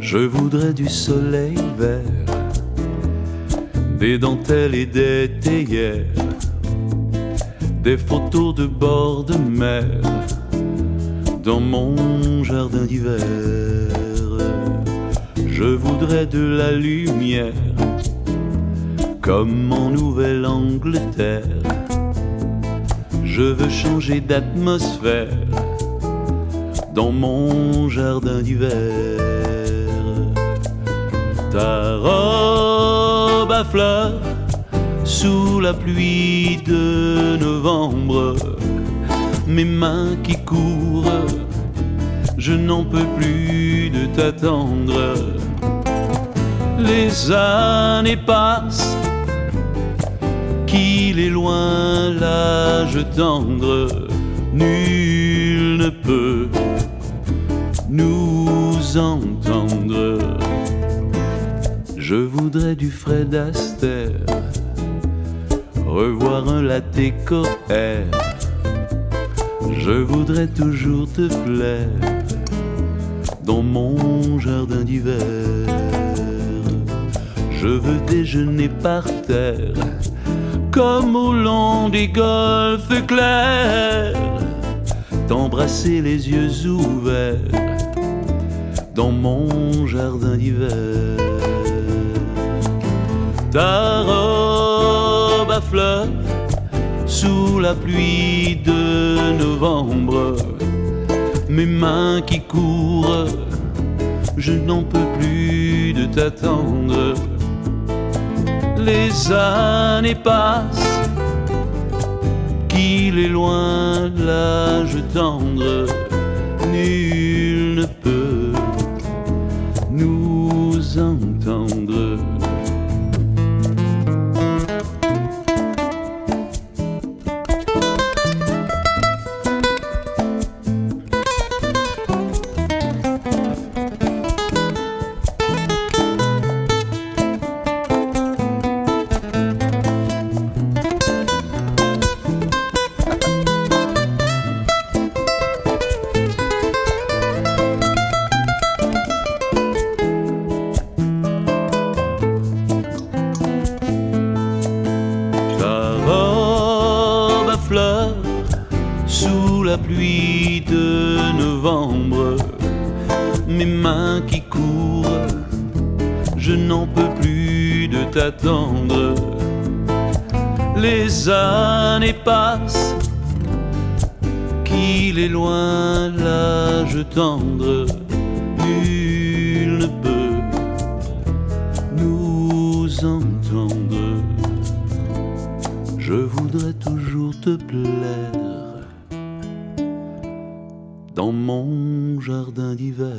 Je voudrais du soleil vert, des dentelles et des théières, des photos de bord de mer dans mon jardin d'hiver. Je voudrais de la lumière comme en Nouvelle-Angleterre. Je veux changer d'atmosphère dans mon jardin d'hiver ta robe à fleurs sous la pluie de novembre, mes mains qui courent, je n'en peux plus de t'attendre. Les années passent, qu'il est loin l'âge tendre, nul ne peut nous entendre. Je voudrais du Fred Astaire, revoir un latte. Je voudrais toujours te plaire dans mon jardin d'hiver. Je veux déjeuner par terre, comme au long des golfes clairs, t'embrasser les yeux ouverts dans mon jardin d'hiver ta robe à fleurs sous la pluie de novembre, mes mains qui courent, je n'en peux plus de t'attendre. Les années passent, qu'il est loin l'âge tendre, nul ne peut nous entendre. sous la pluie de novembre, mes mains qui courent, je n'en peux plus de t'attendre. Les années passent, qu'il est loin l'âge tendre, nul ne peut nous entendre. Je voudrais toujours te plaire. dans mon jardin d'hiver.